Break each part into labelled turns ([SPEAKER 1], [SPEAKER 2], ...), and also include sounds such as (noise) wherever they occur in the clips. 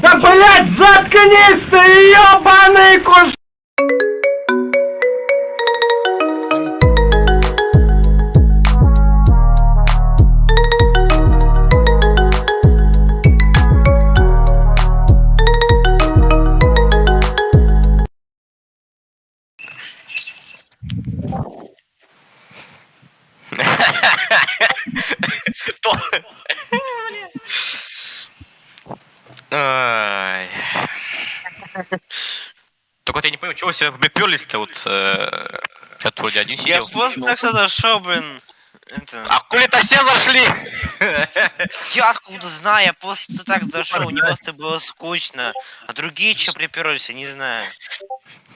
[SPEAKER 1] Да блять, заткнись ты, ебаный куш...
[SPEAKER 2] Я чего себя приперлись-то вот... э, Я тут вроде один
[SPEAKER 3] Я
[SPEAKER 2] сидел.
[SPEAKER 3] просто так сюда шел, блин. Это...
[SPEAKER 2] А хули-то все зашли?
[SPEAKER 3] Я откуда знаю, я просто так зашел, мне просто было скучно. А другие что приперлись, я не знаю.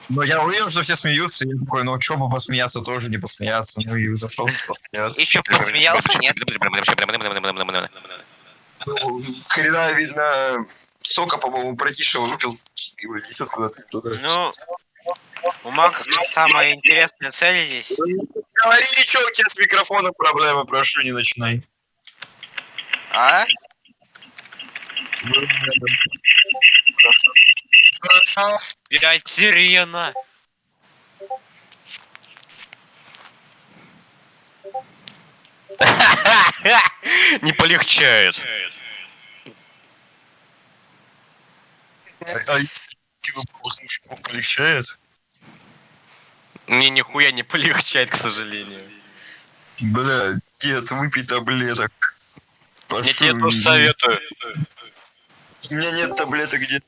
[SPEAKER 4] Но я увидел, что все смеются, я такой, ну чё бы посмеяться, тоже не посмеяться. Ну и зашел посмеяться.
[SPEAKER 3] Еще посмеялся, нет?
[SPEAKER 4] Ну, Хрена видно, сока, по-моему, братиша выпил, и его несет куда-то туда.
[SPEAKER 3] Ну, у Макса самая интересная цель здесь.
[SPEAKER 4] Говори ничего, у тебя с микрофоном проблемы, прошу, не начинай.
[SPEAKER 3] А? Блять, сирена.
[SPEAKER 2] Не полегчает.
[SPEAKER 4] А мужиков полегчает?
[SPEAKER 2] Мне нихуя не (laughs) полегчает, к сожалению.
[SPEAKER 4] Бля, дед, выпей таблеток.
[SPEAKER 2] Я
[SPEAKER 4] Прошу,
[SPEAKER 2] тебе тоже советую.
[SPEAKER 4] У меня нет таблеток, где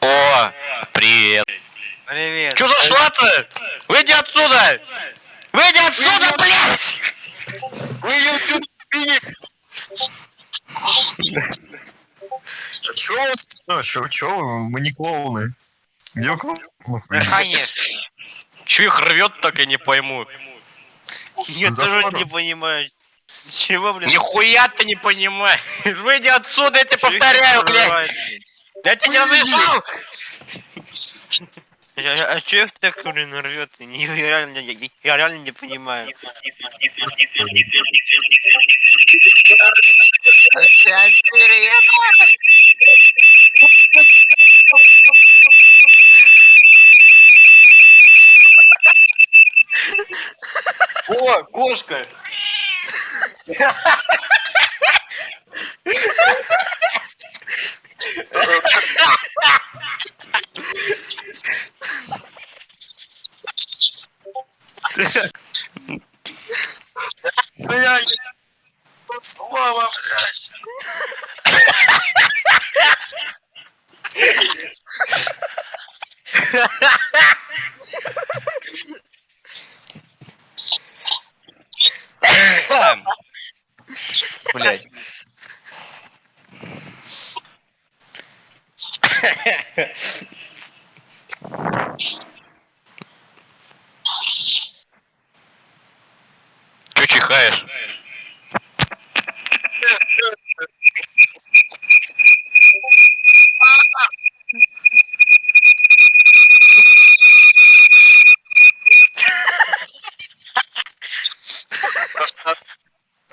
[SPEAKER 2] О, привет.
[SPEAKER 3] Привет.
[SPEAKER 2] Чё зашла-то? Выйди отсюда! Выйди отсюда, блядь!
[SPEAKER 4] Вы ее отсюда убили! (laughs) А чё? вы- Ну, чё, чё вы? Мы не клоуны. Клоуны?
[SPEAKER 3] Конечно.
[SPEAKER 2] Чё их рвет, так и не пойму.
[SPEAKER 3] Я тоже не понимаю. Чего, блин?
[SPEAKER 2] Нихуя ты не понимаешь. Выйди отсюда, я тебе повторяю, блядь. Я тебе не разрешал.
[SPEAKER 3] А, а, чё их так, блин, рвет? Я, реально, я, я реально не понимаю. Опять сирена!
[SPEAKER 2] О, кошка.
[SPEAKER 4] Блядь! Слава, блядь!
[SPEAKER 2] Блядь. Чё чихаешь?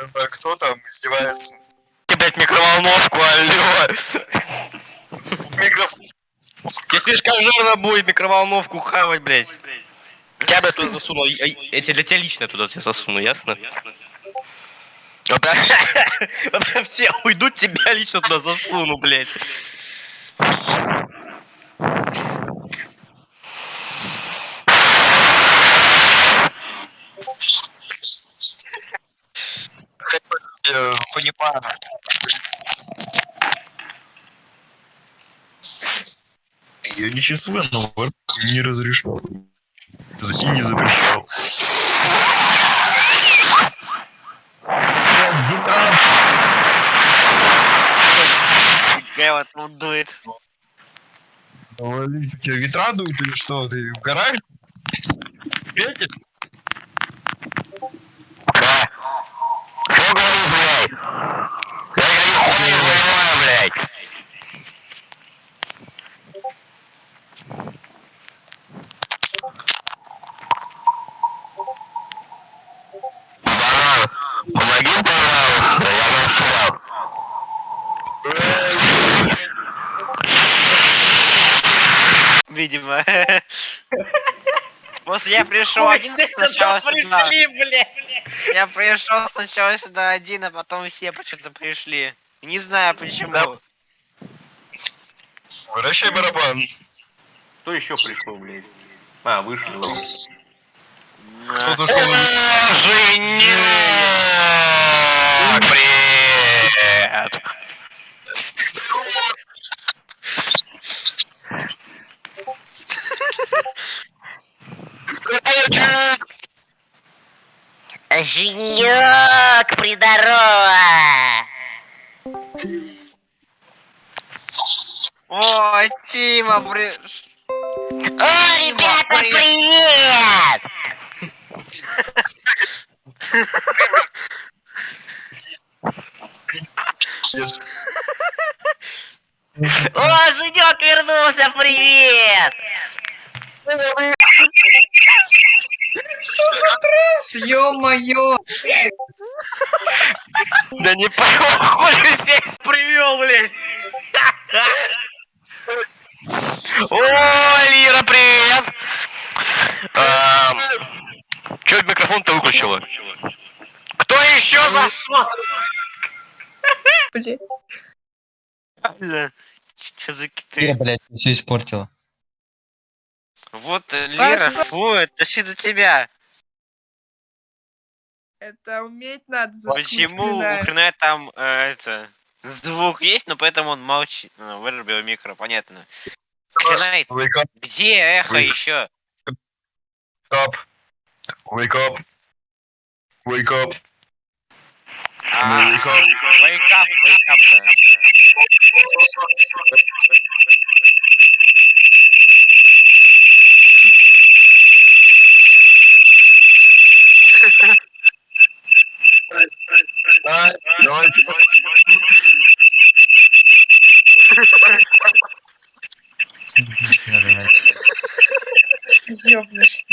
[SPEAKER 4] А Кто там издевается?
[SPEAKER 2] Блядь, микроволновку, алло.
[SPEAKER 4] Микрофон.
[SPEAKER 2] Тебе слишком жирно будет микроволновку хавать, блядь. Я бы туда засунул. Тебе для тебя лично туда тебя засуну, ясно? Так (laughs) все уйдут, тебя лично туда засуну, блядь.
[SPEAKER 4] Я понимаю. Я нечувственно, но не разрешал. И не запрещал.
[SPEAKER 3] Какая вот тут дует.
[SPEAKER 4] У тебя ветра дуют или что? Ты в гараж? Светит?
[SPEAKER 2] Что говоришь, блядь? Я говорю, хуй не понимаю, блядь. Банан, помоги, пожалуйста, я застрял.
[SPEAKER 4] Э,
[SPEAKER 3] видимо. (laughs) После я пришел один сначала сюда.
[SPEAKER 2] блядь.
[SPEAKER 3] Я пришел сначала сюда один, а потом все почему-то пришли. Не знаю почему.
[SPEAKER 4] Да. Вращай барабан.
[SPEAKER 1] Кто еще пришел, блядь? А, вышли, ладно.
[SPEAKER 4] Кто-то что
[SPEAKER 2] Женек! Привет!
[SPEAKER 5] Женек, придорога!
[SPEAKER 3] О, Тима, при...
[SPEAKER 5] О, ребята, привет! (laughs) О, Женек вернулся, привет!
[SPEAKER 1] Ё-моё!
[SPEAKER 2] Да не похоже здесь привел, блядь. О, Лира, привет! Эм, Чё микрофон-то выключила? Кто еще зашел?
[SPEAKER 3] Что за киты?
[SPEAKER 6] блядь, все испортила.
[SPEAKER 3] Вот, э, Лира, фу, это все до тебя.
[SPEAKER 7] Это уметь надо заткнуть
[SPEAKER 3] Почему у
[SPEAKER 7] хрена.
[SPEAKER 3] там, э, это, звук есть, но поэтому он молчит. Ну, вырубил микро, понятно. Хрена,
[SPEAKER 4] Wake up,
[SPEAKER 3] где эхо
[SPEAKER 4] Ой.
[SPEAKER 3] еще?
[SPEAKER 4] up. Wake up. Wake up.
[SPEAKER 3] А,
[SPEAKER 4] wake up.
[SPEAKER 3] wake up, wake up, да.
[SPEAKER 4] А, давай.
[SPEAKER 7] Ёбнешься.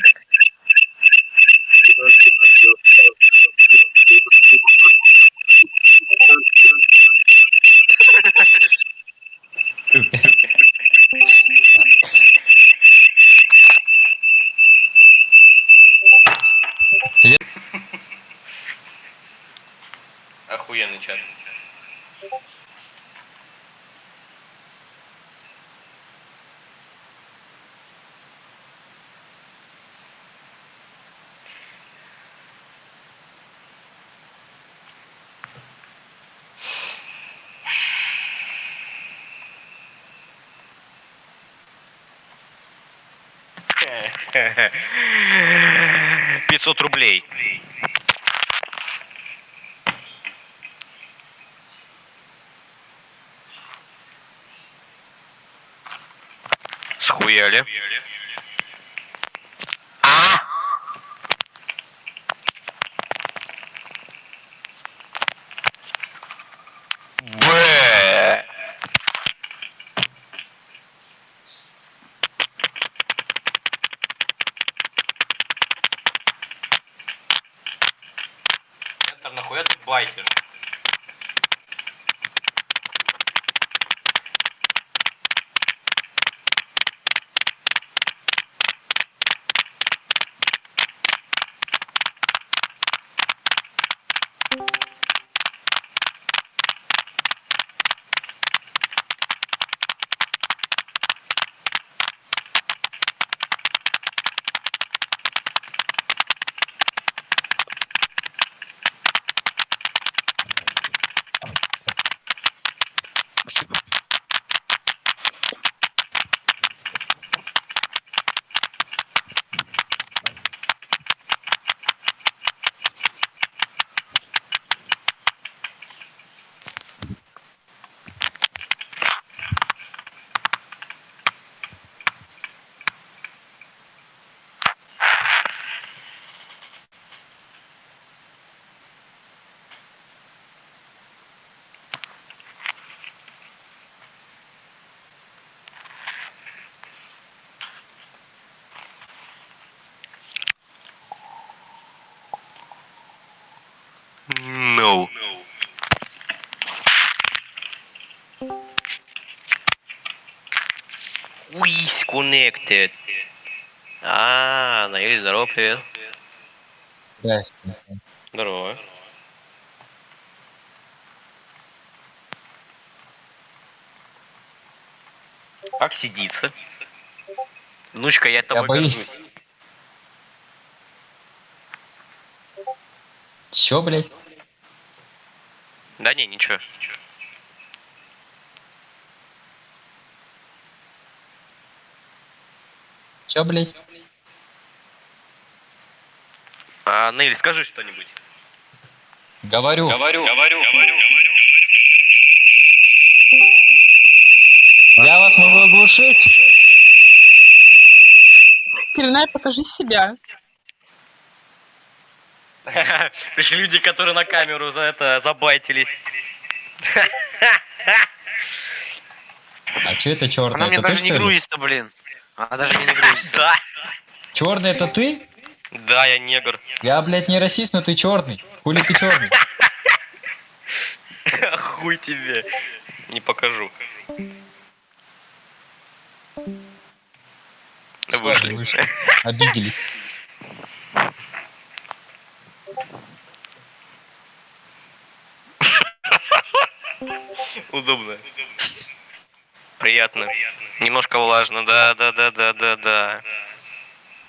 [SPEAKER 7] (laughs)
[SPEAKER 2] 500 рублей. Схуяли. Схуяли. Это нахуя байтишь? Уис connected. А, Наиль, здорово, привет.
[SPEAKER 6] Здрасте.
[SPEAKER 2] Здорово. Как сидится? Внучка, я тобой
[SPEAKER 6] боюсь.
[SPEAKER 2] горжусь.
[SPEAKER 6] Чё, блядь?
[SPEAKER 2] Да не, ничего.
[SPEAKER 6] Чё, блядь?
[SPEAKER 2] А, Нейль, скажи что-нибудь.
[SPEAKER 6] Говорю.
[SPEAKER 2] Говорю, говорю,
[SPEAKER 6] Я вас могу оглушить.
[SPEAKER 7] Коренай, покажи себя.
[SPEAKER 2] Пришли (laughs) люди, которые на камеру за это забайтились.
[SPEAKER 6] А чё это черный?
[SPEAKER 3] Она мне
[SPEAKER 6] это
[SPEAKER 3] даже не грузится, блин. Она даже не грузится.
[SPEAKER 2] Да.
[SPEAKER 6] Черный это ты?
[SPEAKER 2] Да, я негр.
[SPEAKER 6] Я, блядь, не расист, но ты черный. Хули ты черный? (laughs)
[SPEAKER 2] Хуй тебе. Не покажу. Вышли.
[SPEAKER 6] Вышли. (laughs) Обиделись.
[SPEAKER 2] Удобно. Приятно. Немножко влажно, да, да, да, да, да, да.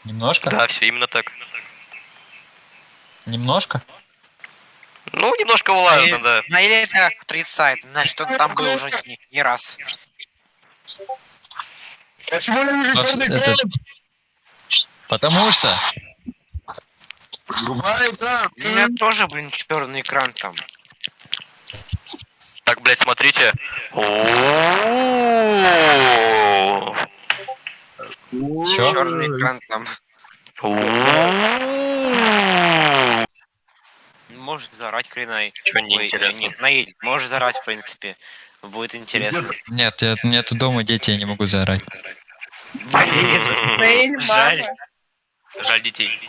[SPEAKER 6] Немножко?
[SPEAKER 2] Да, все именно так.
[SPEAKER 6] Немножко?
[SPEAKER 2] Ну, немножко влажно, да.
[SPEAKER 3] Ну или это отрицает, значит он там был уже не, не раз.
[SPEAKER 4] Почему я вижу
[SPEAKER 6] Потому
[SPEAKER 4] черный
[SPEAKER 6] это-? Потому что...
[SPEAKER 4] Врубай экран.
[SPEAKER 3] У меня тоже, блин, черный экран там.
[SPEAKER 2] Так, блядь, смотрите.
[SPEAKER 3] Черный экран там. Может зарать Кринай.
[SPEAKER 2] Чё
[SPEAKER 3] Ой,
[SPEAKER 2] неинтересно?
[SPEAKER 3] нет, Наиль, может зарать, в принципе. Будет интересно.
[SPEAKER 6] Нет, я, нету дома дети, я не могу заорать.
[SPEAKER 3] Блин, Жаль.
[SPEAKER 2] Жаль детей.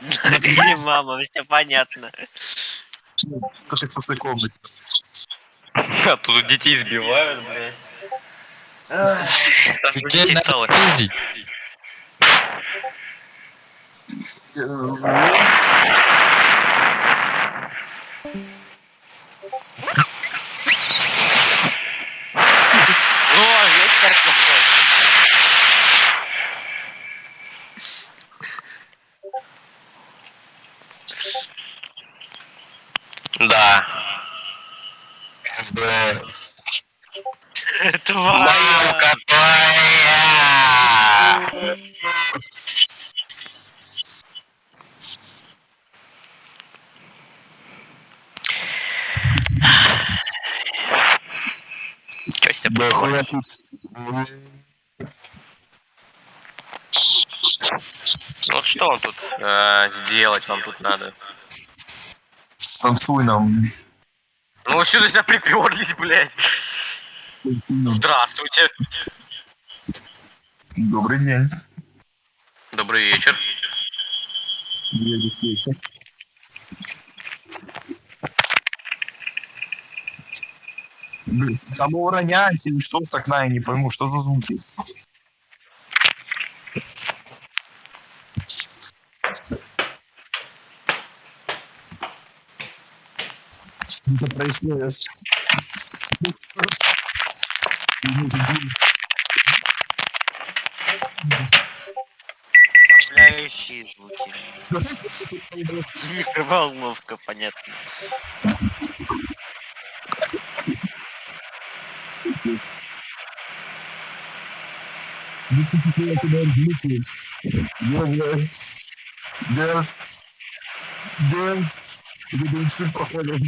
[SPEAKER 3] Или мама, все понятно.
[SPEAKER 4] Кто-то из пустой комнаты. (laughs)
[SPEAKER 2] А тут детей сбивают, блядь. Саша,
[SPEAKER 6] Детей
[SPEAKER 2] стало.
[SPEAKER 6] пиздить.
[SPEAKER 3] О, ветер пошел.
[SPEAKER 2] Да.
[SPEAKER 4] Да.
[SPEAKER 3] Тварь.
[SPEAKER 2] Чё
[SPEAKER 4] хуя
[SPEAKER 2] Ну вот что вам тут э, сделать вам тут надо?
[SPEAKER 4] Станцуй нам.
[SPEAKER 2] Ну сюда себя приперлись, блядь. Здравствуйте.
[SPEAKER 4] Добрый день.
[SPEAKER 2] Добрый вечер.
[SPEAKER 4] Блин, Там уроняете или что окна, я не пойму, что за звуки. Что происходит?
[SPEAKER 3] Впечатляющие звуки. (laughs) Микроволновка, понятно.
[SPEAKER 4] Bluetooth. Notification on Bluetooth. Jawohl. Das. Der. Über den Superfall.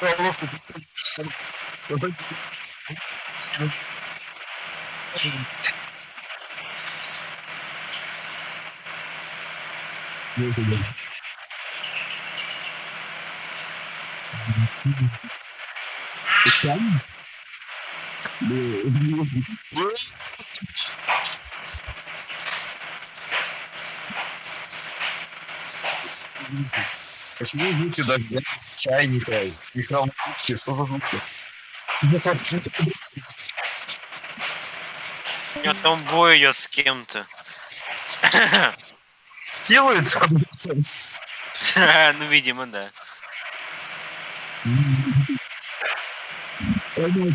[SPEAKER 4] Hör auf. Perfekt. Thank you. Почему звуки дождя, чайника, микроволновки, что за звуки?
[SPEAKER 3] У него там бой идет с кем-то.
[SPEAKER 4] Делают. (laughs)
[SPEAKER 3] Ну, видимо, да.
[SPEAKER 4] Он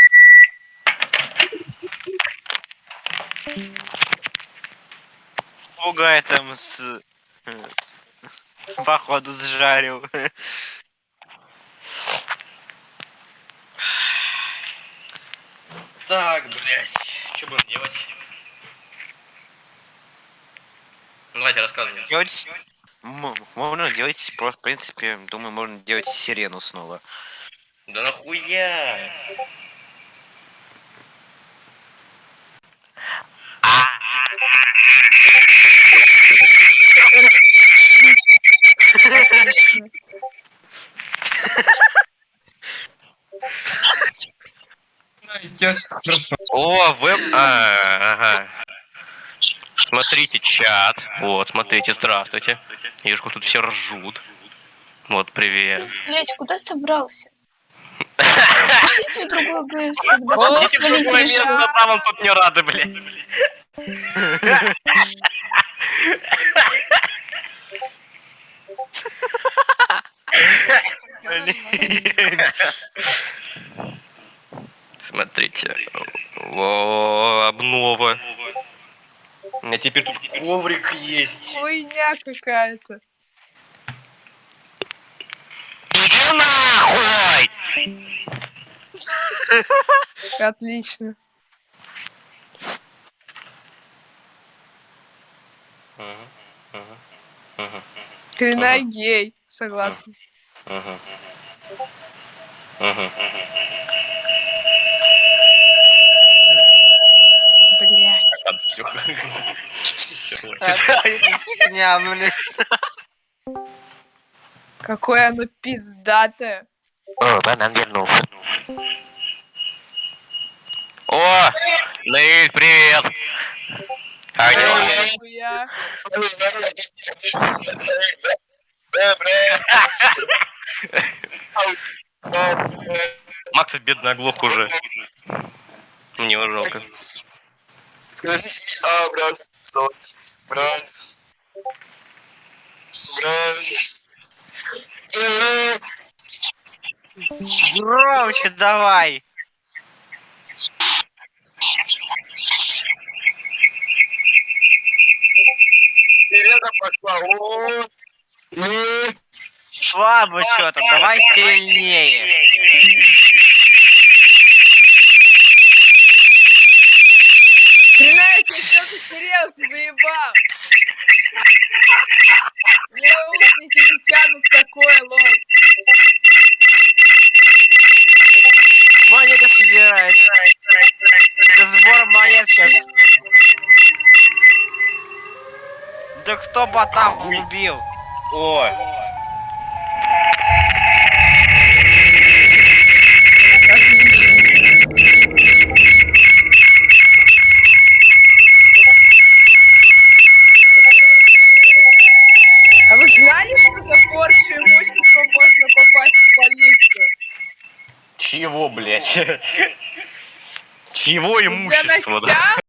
[SPEAKER 3] Попугай там с... э, Походу сжарил.
[SPEAKER 2] Так, блядь. Что будем делать? Ну, Давайте рассказывайте.
[SPEAKER 3] Делать... Можно делать, просто, в принципе, думаю, можно делать сирену снова.
[SPEAKER 2] Да нахуя?
[SPEAKER 1] Хорошо.
[SPEAKER 2] О, веб... А, ага. Смотрите чат. Вот, смотрите, здравствуйте. Вижу, тут все ржут. Вот, привет.
[SPEAKER 8] Блять, куда собрался? (laughs) Пошлите в другой ГС, когда ты решил.
[SPEAKER 2] место, там он тут не рады, блядь. (laughs) Смотрите. Обнова. У меня теперь тут коврик есть.
[SPEAKER 7] Хуйня какая-то.
[SPEAKER 5] Иди нахуй!
[SPEAKER 7] Отлично. Коренная гей. Согласна.
[SPEAKER 3] блин.
[SPEAKER 7] Какое оно пиздатое.
[SPEAKER 5] О, банан вернулся.
[SPEAKER 2] О, Наиль, привет. Алло.
[SPEAKER 7] Хуя. (laughs)
[SPEAKER 2] Макс бедный оглох уже. Мне его жалко.
[SPEAKER 4] Скажите, а, брат, что? Брат. Брат.
[SPEAKER 3] Громче давай.
[SPEAKER 4] Э,
[SPEAKER 3] Слабо что-то, давай сильнее.
[SPEAKER 7] Коренная, ты что посмотрел, ты заебал. Наушники не тянут такое, лол.
[SPEAKER 3] Кто бота убил?
[SPEAKER 2] Ой.
[SPEAKER 7] А вы знали, что за порчу имущества можно попасть в полицию?
[SPEAKER 2] Чего, блядь? (laughs) Чего имущество, да?